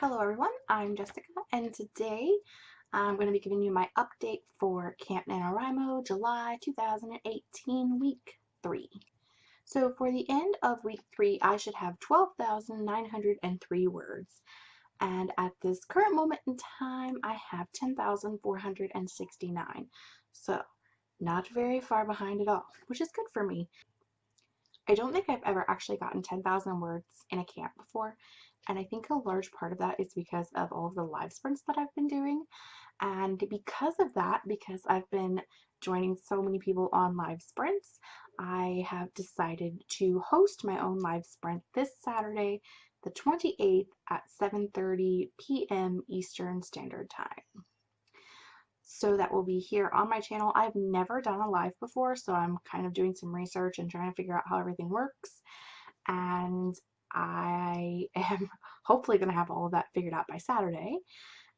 Hello everyone, I'm Jessica and today I'm going to be giving you my update for Camp NaNoWriMo July 2018 week 3. So for the end of week 3 I should have 12,903 words and at this current moment in time I have 10,469. So not very far behind at all, which is good for me. I don't think I've ever actually gotten 10,000 words in a camp before and I think a large part of that is because of all of the live sprints that I've been doing. And because of that, because I've been joining so many people on live sprints, I have decided to host my own live sprint this Saturday, the 28th at 7.30 p.m. Eastern Standard Time. So that will be here on my channel. I've never done a live before, so I'm kind of doing some research and trying to figure out how everything works. And I am hopefully going to have all of that figured out by Saturday.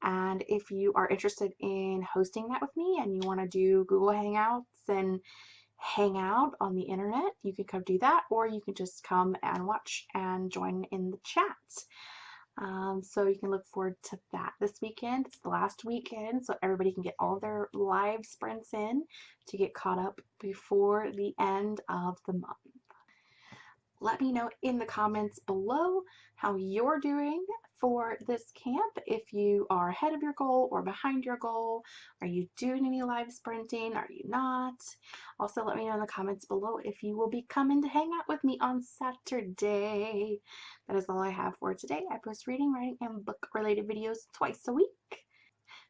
And if you are interested in hosting that with me and you want to do Google Hangouts and hang out on the internet, you can come do that, or you can just come and watch and join in the chat. Um, so you can look forward to that this weekend. It's the last weekend, so everybody can get all their live sprints in to get caught up before the end of the month. Let me know in the comments below how you're doing for this camp. If you are ahead of your goal or behind your goal, are you doing any live sprinting? Are you not? Also, let me know in the comments below if you will be coming to hang out with me on Saturday. That is all I have for today. I post reading, writing, and book related videos twice a week.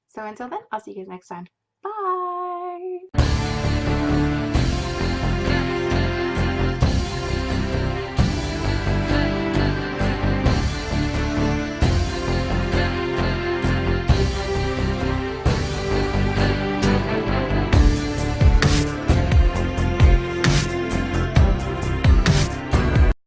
So until then, I'll see you guys next time. Bye!